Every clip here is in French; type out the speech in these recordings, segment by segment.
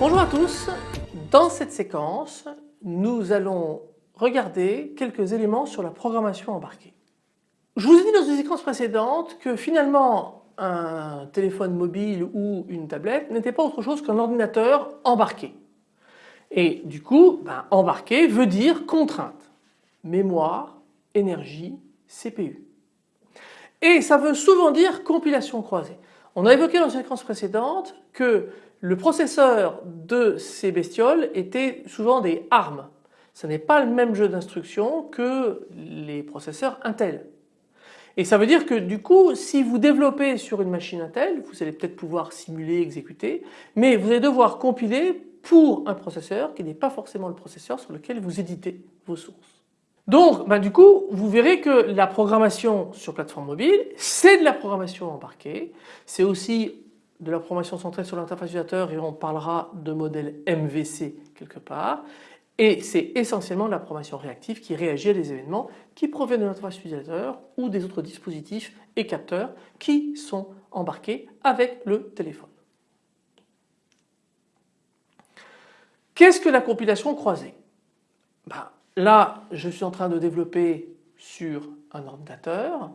Bonjour à tous, dans cette séquence nous allons regarder quelques éléments sur la programmation embarquée. Je vous ai dit dans une séquence précédente que finalement un téléphone mobile ou une tablette n'était pas autre chose qu'un ordinateur embarqué. Et du coup ben, embarqué veut dire contrainte, mémoire, énergie, CPU. Et ça veut souvent dire compilation croisée. On a évoqué dans une séquence précédente que le processeur de ces bestioles était souvent des ARM. Ce n'est pas le même jeu d'instructions que les processeurs Intel. Et ça veut dire que du coup si vous développez sur une machine Intel vous allez peut-être pouvoir simuler, exécuter mais vous allez devoir compiler pour un processeur qui n'est pas forcément le processeur sur lequel vous éditez vos sources. Donc ben, du coup vous verrez que la programmation sur plateforme mobile c'est de la programmation embarquée, c'est aussi de la programmation centrée sur l'interface utilisateur et on parlera de modèle MVC quelque part et c'est essentiellement la programmation réactive qui réagit à des événements qui proviennent de l'interface utilisateur ou des autres dispositifs et capteurs qui sont embarqués avec le téléphone. Qu'est-ce que la compilation croisée? Ben, Là je suis en train de développer sur un ordinateur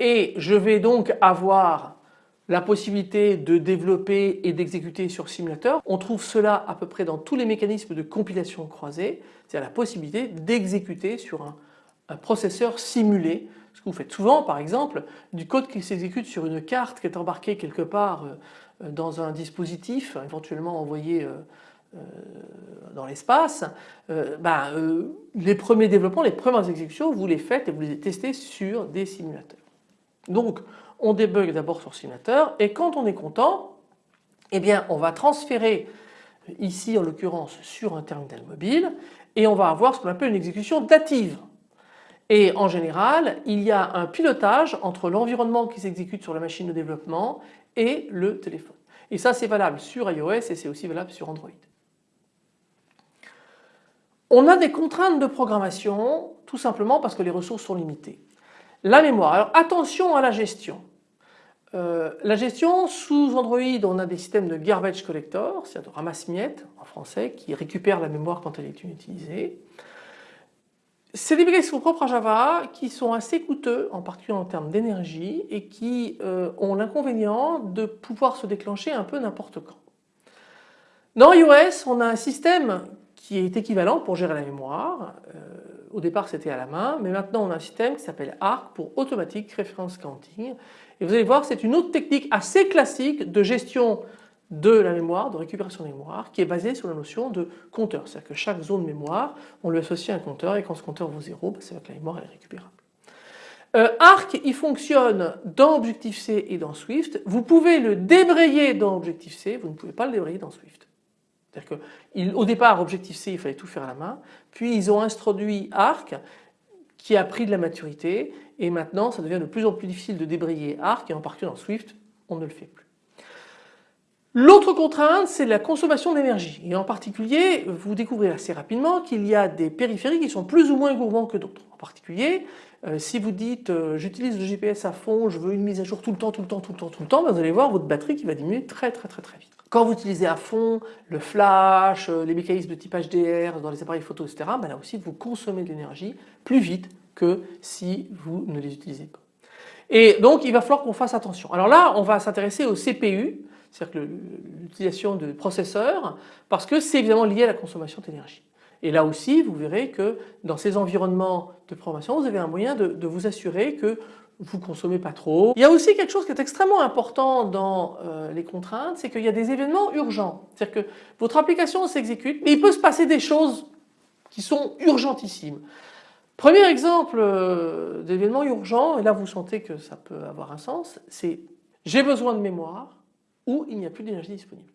et je vais donc avoir la possibilité de développer et d'exécuter sur simulateur. On trouve cela à peu près dans tous les mécanismes de compilation croisée, c'est-à-dire la possibilité d'exécuter sur un, processeur simulé. Ce que vous faites souvent par exemple du code qui s'exécute sur une carte qui est embarquée quelque part euh, dans un dispositif éventuellement envoyé euh, euh, dans l'espace, ben, les premiers développements, les premières exécutions, vous les faites et vous les testez sur des simulateurs. Donc on débug d'abord sur simulateur et quand on est content, eh bien on va transférer ici en l'occurrence sur un terminal mobile et on va avoir ce qu'on appelle une exécution dative. Et en général, il y a un pilotage entre l'environnement qui s'exécute sur la machine de développement et le téléphone. Et ça c'est valable sur iOS et c'est aussi valable sur Android. On a des contraintes de programmation tout simplement parce que les ressources sont limitées. La mémoire. Alors attention à la gestion. Euh, la gestion sous Android on a des systèmes de garbage collector, c'est-à-dire de ramasse-miettes en français qui récupèrent la mémoire quand elle est inutilisée. C'est des sont propres à Java qui sont assez coûteux en particulier en termes d'énergie et qui euh, ont l'inconvénient de pouvoir se déclencher un peu n'importe quand. Dans iOS on a un système qui est équivalent pour gérer la mémoire. Euh, au départ c'était à la main mais maintenant on a un système qui s'appelle ARC pour Automatic Reference Counting et vous allez voir c'est une autre technique assez classique de gestion de la mémoire, de récupération de mémoire qui est basée sur la notion de compteur. C'est-à-dire que chaque zone mémoire on lui associe un compteur et quand ce compteur vaut 0 bah, c'est que la mémoire est récupérable. Euh, Arc il fonctionne dans Objective-C et dans Swift. Vous pouvez le débrayer dans Objective-C, vous ne pouvez pas le débrayer dans Swift. C'est-à-dire qu'au départ, Objective-C, il fallait tout faire à la main, puis ils ont introduit Arc qui a pris de la maturité et maintenant ça devient de plus en plus difficile de débrayer Arc et en particulier dans Swift, on ne le fait plus. L'autre contrainte, c'est la consommation d'énergie. Et en particulier, vous découvrez assez rapidement qu'il y a des périphériques qui sont plus ou moins gourmands que d'autres. En particulier, euh, si vous dites euh, j'utilise le GPS à fond, je veux une mise à jour tout le temps, tout le temps, tout le temps, tout le temps, ben, vous allez voir votre batterie qui va diminuer très très très très vite. Quand vous utilisez à fond le flash, euh, les mécanismes de type HDR dans les appareils photo, etc., ben là aussi vous consommez de l'énergie plus vite que si vous ne les utilisez pas. Et donc il va falloir qu'on fasse attention. Alors là on va s'intéresser au CPU, c'est-à-dire l'utilisation de processeurs, parce que c'est évidemment lié à la consommation d'énergie. Et là aussi vous verrez que dans ces environnements de programmation vous avez un moyen de, de vous assurer que vous consommez pas trop. Il y a aussi quelque chose qui est extrêmement important dans euh, les contraintes, c'est qu'il y a des événements urgents. C'est-à-dire que votre application s'exécute, mais il peut se passer des choses qui sont urgentissimes. Premier exemple euh, d'événement urgent, et là vous sentez que ça peut avoir un sens, c'est j'ai besoin de mémoire ou il n'y a plus d'énergie disponible.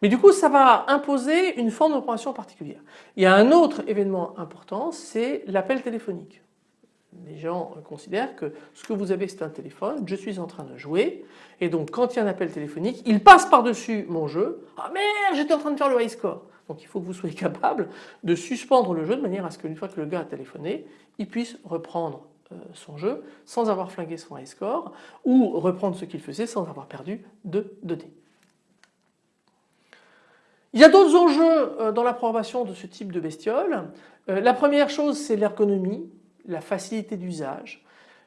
Mais du coup ça va imposer une forme d'opération particulière. Il y a un autre événement important, c'est l'appel téléphonique les gens considèrent que ce que vous avez c'est un téléphone, je suis en train de jouer et donc quand il y a un appel téléphonique, il passe par-dessus mon jeu. Ah merde, j'étais en train de faire le high score. Donc il faut que vous soyez capable de suspendre le jeu de manière à ce qu'une fois que le gars a téléphoné, il puisse reprendre euh, son jeu sans avoir flingué son high score ou reprendre ce qu'il faisait sans avoir perdu de données. Il y a d'autres enjeux euh, dans la programmation de ce type de bestiole. Euh, la première chose c'est l'ergonomie la facilité d'usage,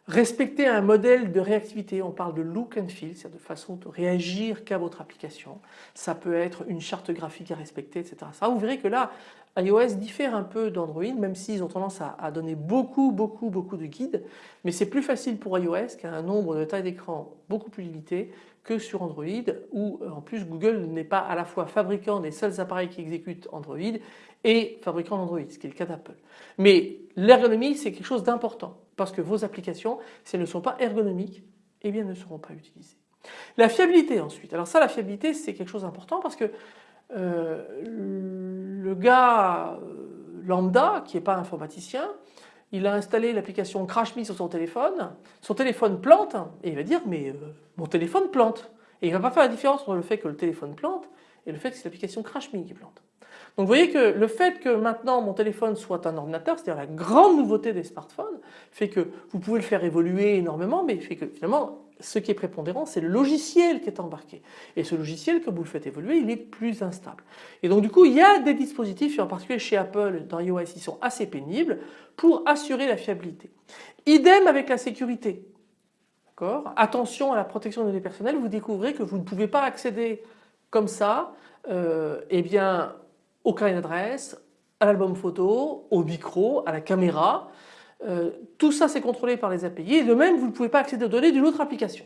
respecter un modèle de réactivité, on parle de look and feel, c'est-à-dire de façon de réagir qu'à votre application. Ça peut être une charte graphique à respecter, etc. Ça, vous verrez que là, iOS diffère un peu d'Android, même s'ils ont tendance à, donner beaucoup, beaucoup, beaucoup de guides, mais c'est plus facile pour iOS qui a un nombre de tailles d'écran beaucoup plus limité que sur Android, où en plus Google n'est pas à la fois fabricant des seuls appareils qui exécutent Android et fabricant d'Android, ce qui est le cas d'Apple. Mais l'ergonomie c'est quelque chose d'important parce que vos applications, si elles ne sont pas ergonomiques, eh bien, ne seront pas utilisées. La fiabilité ensuite. Alors ça, la fiabilité, c'est quelque chose d'important parce que euh, le gars euh, lambda, qui n'est pas informaticien, il a installé l'application CrashMe sur son téléphone, son téléphone plante et il va dire mais euh, mon téléphone plante. Et il ne va pas faire la différence entre le fait que le téléphone plante et le fait que c'est l'application CrashMe qui plante. Donc vous voyez que le fait que maintenant mon téléphone soit un ordinateur, c'est-à-dire la grande nouveauté des smartphones, fait que vous pouvez le faire évoluer énormément, mais fait que finalement ce qui est prépondérant c'est le logiciel qui est embarqué. Et ce logiciel que vous le faites évoluer il est plus instable. Et donc du coup il y a des dispositifs, en particulier chez Apple dans iOS ils sont assez pénibles pour assurer la fiabilité. Idem avec la sécurité. Attention à la protection des données personnelles, vous découvrez que vous ne pouvez pas accéder comme ça euh, eh bien, au carnet d'adresse, à l'album photo, au micro, à la caméra. Euh, tout ça c'est contrôlé par les API de même vous ne pouvez pas accéder aux données d'une autre application.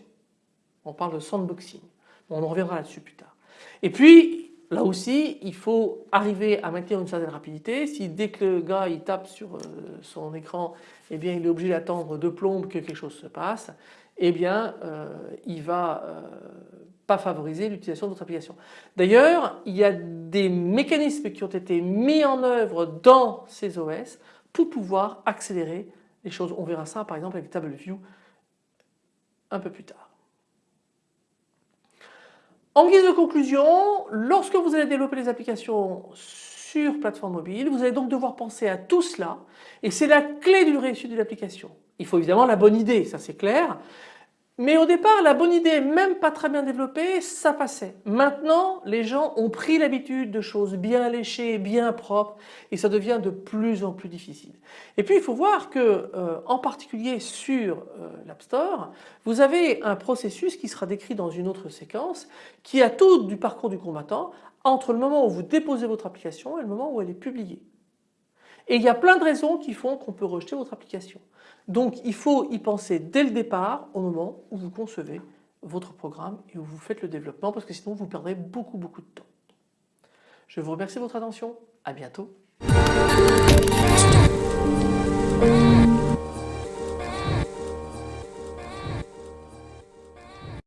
On parle de sandboxing. on en reviendra là-dessus plus tard. Et puis là aussi il faut arriver à maintenir une certaine rapidité. Si dès que le gars tape sur euh, son écran, eh bien il est obligé d'attendre deux plombes que quelque chose se passe, eh bien euh, va pas favoriser l'utilisation d'autres applications. D'ailleurs, il y a des mécanismes qui ont été mis en œuvre dans ces OS pour pouvoir accélérer les choses. On verra ça par exemple avec TableView un peu plus tard. En guise de conclusion, lorsque vous allez développer les applications sur plateforme mobile, vous allez donc devoir penser à tout cela et c'est la clé d'une réussite de l'application. Il faut évidemment la bonne idée, ça c'est clair, mais au départ, la bonne idée, même pas très bien développée, ça passait. Maintenant, les gens ont pris l'habitude de choses bien léchées, bien propres, et ça devient de plus en plus difficile. Et puis, il faut voir que, euh, en particulier sur euh, l'App Store, vous avez un processus qui sera décrit dans une autre séquence, qui a tout du parcours du combattant entre le moment où vous déposez votre application et le moment où elle est publiée. Et il y a plein de raisons qui font qu'on peut rejeter votre application. Donc il faut y penser dès le départ au moment où vous concevez votre programme et où vous faites le développement parce que sinon vous perdrez beaucoup beaucoup de temps. Je vous remercie de votre attention. À bientôt.